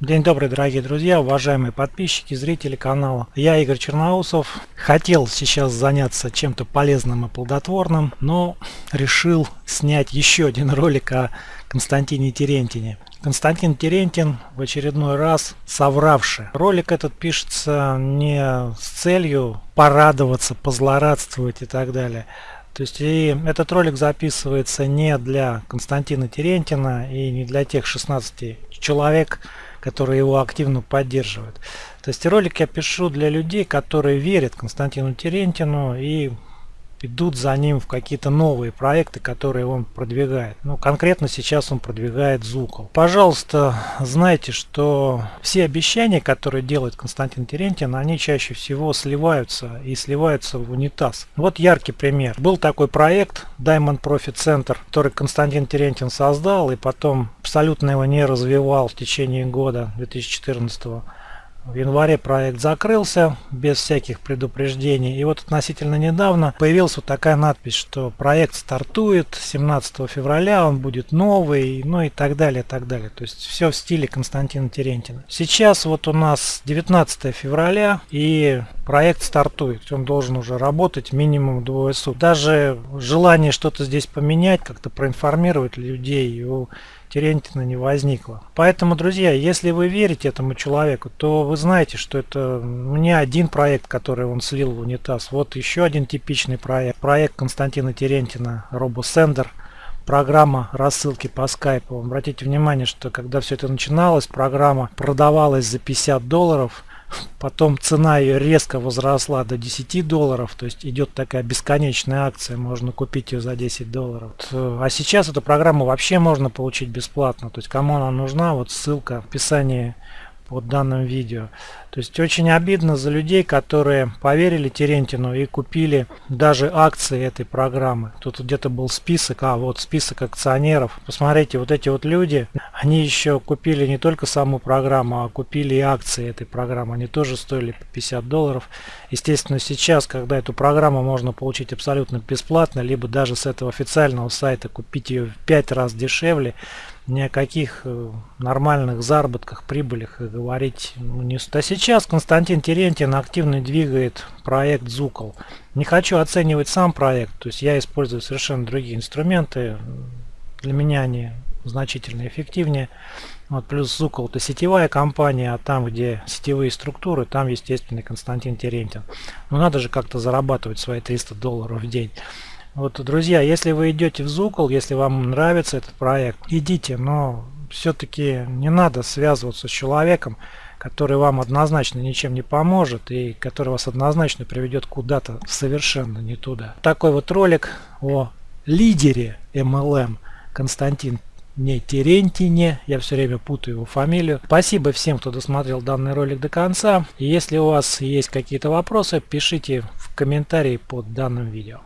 День добрый, дорогие друзья, уважаемые подписчики, зрители канала. Я Игорь Черноусов. Хотел сейчас заняться чем-то полезным и плодотворным, но решил снять еще один ролик о Константине Терентине. Константин Терентин в очередной раз совравший. Ролик этот пишется не с целью порадоваться, позлорадствовать и так далее. То есть и этот ролик записывается не для Константина Терентина и не для тех 16 человек, которые его активно поддерживают. То есть ролик я пишу для людей, которые верят Константину Терентину и идут за ним в какие-то новые проекты, которые он продвигает. Ну, конкретно сейчас он продвигает Зукол. Пожалуйста, знайте, что все обещания, которые делает Константин Терентин, они чаще всего сливаются и сливаются в унитаз. Вот яркий пример. Был такой проект Diamond Profit Center, который Константин Терентин создал и потом абсолютно его не развивал в течение года 2014 года в январе проект закрылся без всяких предупреждений. И вот относительно недавно появилась вот такая надпись, что проект стартует 17 февраля, он будет новый, ну и так далее, так далее. То есть все в стиле Константина Терентина. Сейчас вот у нас 19 февраля и проект стартует. Он должен уже работать минимум двое суток. Даже желание что-то здесь поменять, как-то проинформировать людей у Терентина не возникло. Поэтому, друзья, если вы верите этому человеку, то вы знаете, что это не один проект, который он слил в унитаз. Вот еще один типичный проект. Проект Константина Терентина, RoboSender программа рассылки по скайпу. Обратите внимание, что когда все это начиналось, программа продавалась за 50 долларов, Потом цена ее резко возросла до 10 долларов, то есть идет такая бесконечная акция, можно купить ее за 10 долларов. А сейчас эту программу вообще можно получить бесплатно, то есть кому она нужна, вот ссылка в описании под данным видео. То есть очень обидно за людей, которые поверили Терентину и купили даже акции этой программы. Тут где-то был список, а вот список акционеров. Посмотрите, вот эти вот люди, они еще купили не только саму программу, а купили и акции этой программы. Они тоже стоили по 50 долларов. Естественно, сейчас, когда эту программу можно получить абсолютно бесплатно, либо даже с этого официального сайта купить ее в 5 раз дешевле, ни о каких э, нормальных заработках, прибылях говорить не стоит. А сейчас Константин Терентьин активно двигает проект Зукол. Не хочу оценивать сам проект, то есть я использую совершенно другие инструменты. Для меня они значительно эффективнее. Вот, плюс Зукол это сетевая компания, а там, где сетевые структуры, там, естественно, Константин Терентьин. Но надо же как-то зарабатывать свои 300 долларов в день. Вот, друзья, если вы идете в Зукол, если вам нравится этот проект, идите, но все-таки не надо связываться с человеком, который вам однозначно ничем не поможет и который вас однозначно приведет куда-то совершенно не туда. Такой вот ролик о лидере MLM Константин не Терентине, я все время путаю его фамилию. Спасибо всем, кто досмотрел данный ролик до конца. Если у вас есть какие-то вопросы, пишите в комментарии под данным видео.